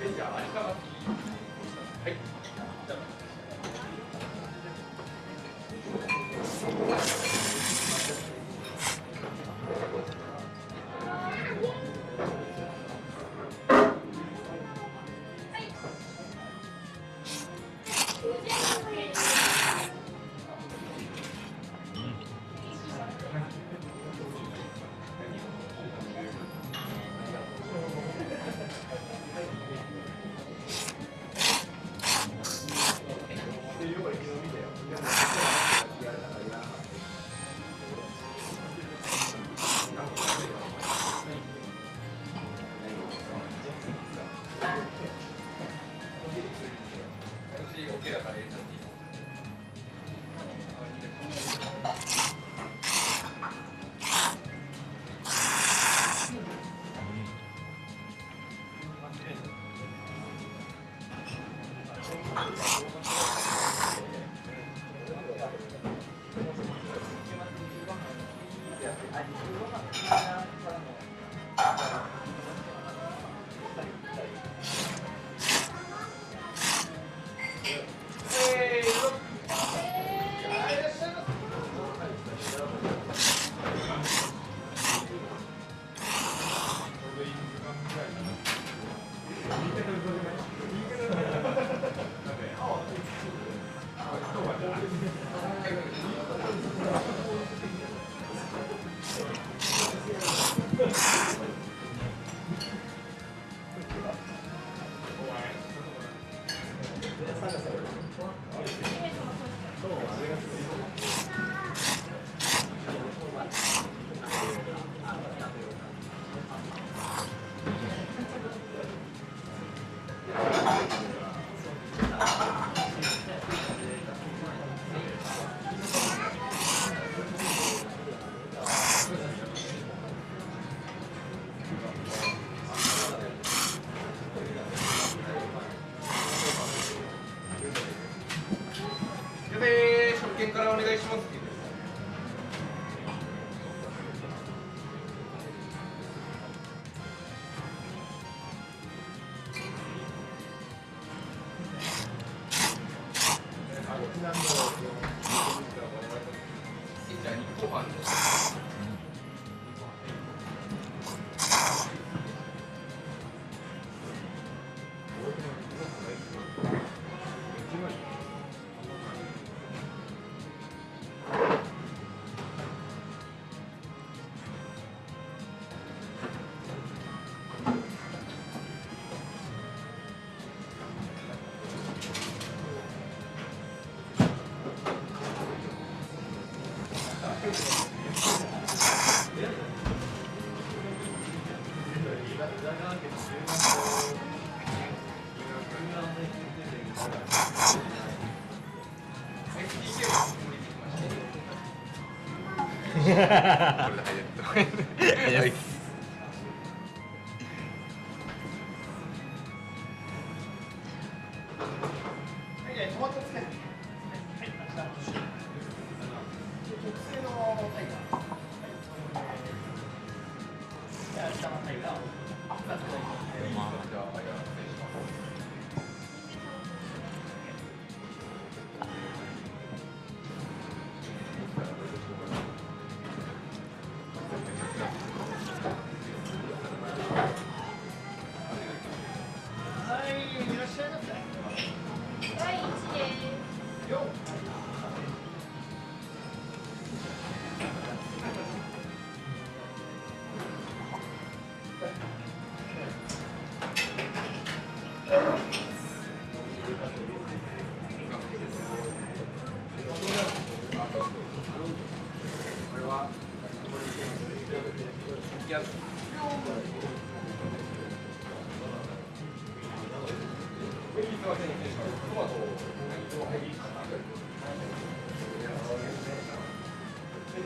别讲了你干 Thank you. 見からお願いしますこれでハイジャック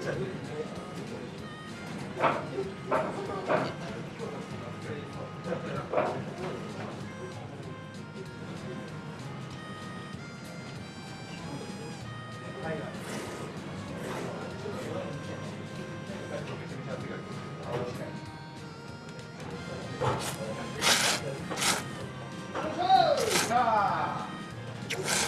さあ。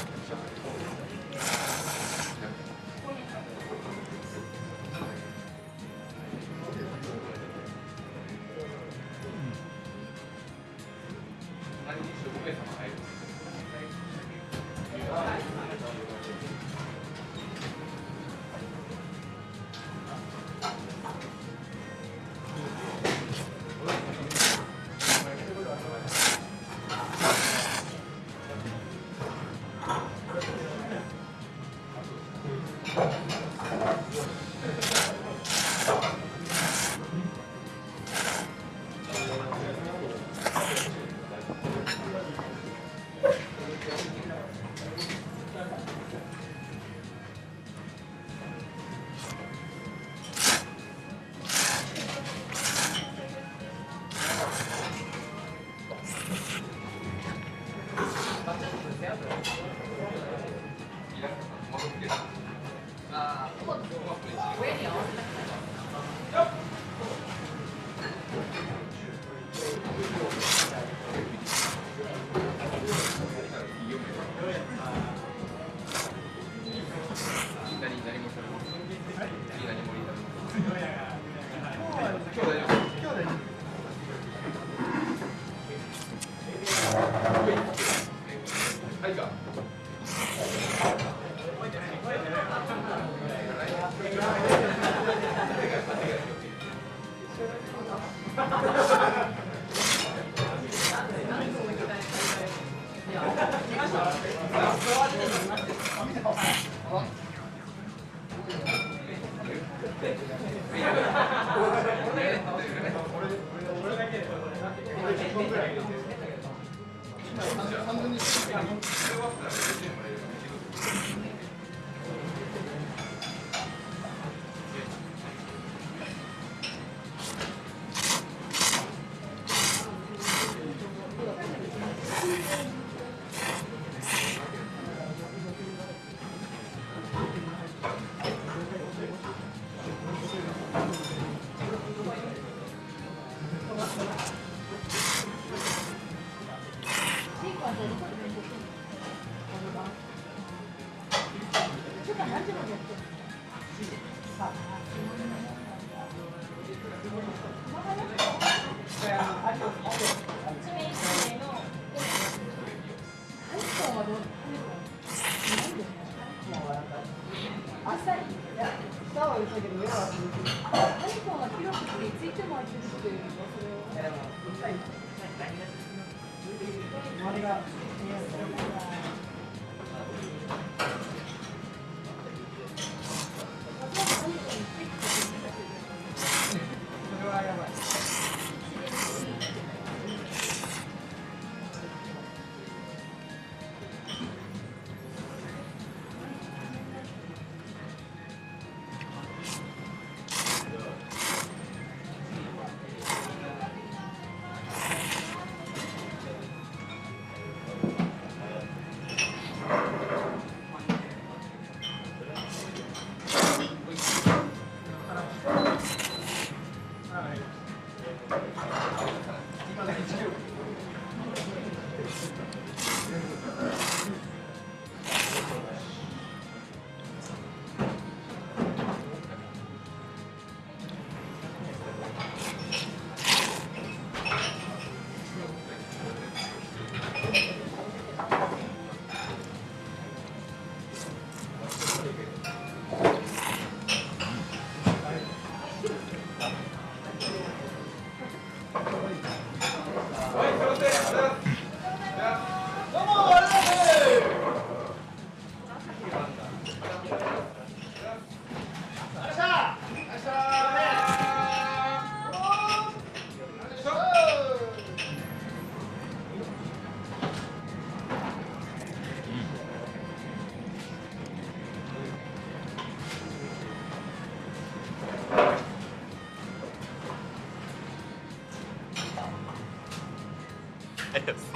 分ぐらいいる。周りが Yes.